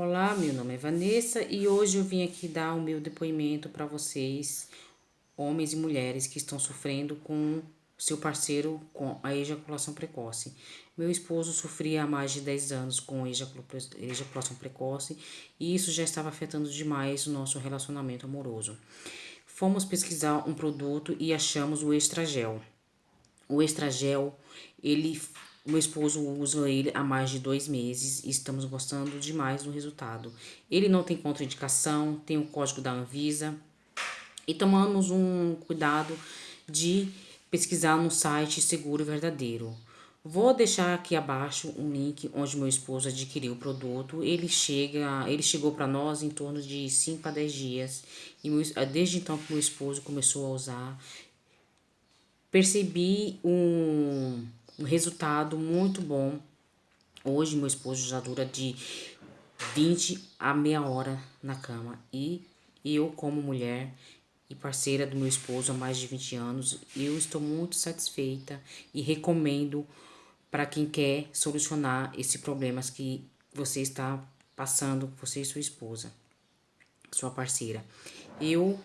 Olá, meu nome é Vanessa e hoje eu vim aqui dar o meu depoimento para vocês, homens e mulheres que estão sofrendo com seu parceiro com a ejaculação precoce. Meu esposo sofria há mais de 10 anos com ejaculação precoce e isso já estava afetando demais o nosso relacionamento amoroso. Fomos pesquisar um produto e achamos o Estragel. O Estragel, ele meu esposo usa ele há mais de dois meses e estamos gostando demais do resultado. Ele não tem contraindicação, tem o código da Anvisa e tomamos um cuidado de pesquisar no site Seguro Verdadeiro. Vou deixar aqui abaixo um link onde meu esposo adquiriu o produto. Ele chega, ele chegou para nós em torno de 5 a 10 dias e desde então que meu esposo começou a usar, percebi um um resultado muito bom. Hoje meu esposo já dura de 20 a meia hora na cama e eu como mulher e parceira do meu esposo há mais de 20 anos, eu estou muito satisfeita e recomendo para quem quer solucionar esse problemas que você está passando, você e sua esposa, sua parceira. Eu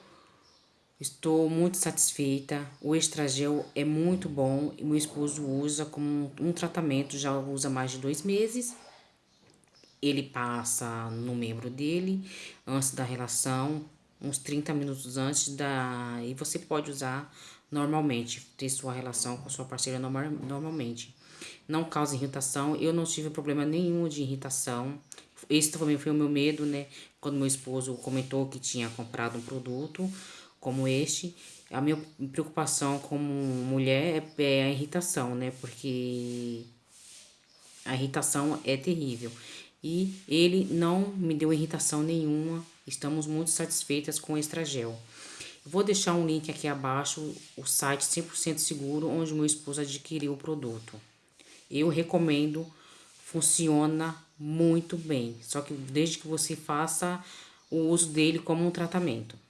Estou muito satisfeita. O Estragel é muito bom. Meu esposo usa como um tratamento, já usa mais de dois meses. Ele passa no membro dele antes da relação, uns 30 minutos antes da. E você pode usar normalmente, ter sua relação com sua parceira normal, normalmente. Não causa irritação. Eu não tive problema nenhum de irritação. Esse também foi o meu medo, né? Quando meu esposo comentou que tinha comprado um produto como este, a minha preocupação como mulher é, é a irritação, né? Porque a irritação é terrível. E ele não me deu irritação nenhuma. Estamos muito satisfeitas com o Estragel. Vou deixar um link aqui abaixo, o site 100% seguro, onde meu esposo adquiriu o produto. Eu recomendo, funciona muito bem. Só que desde que você faça o uso dele como um tratamento.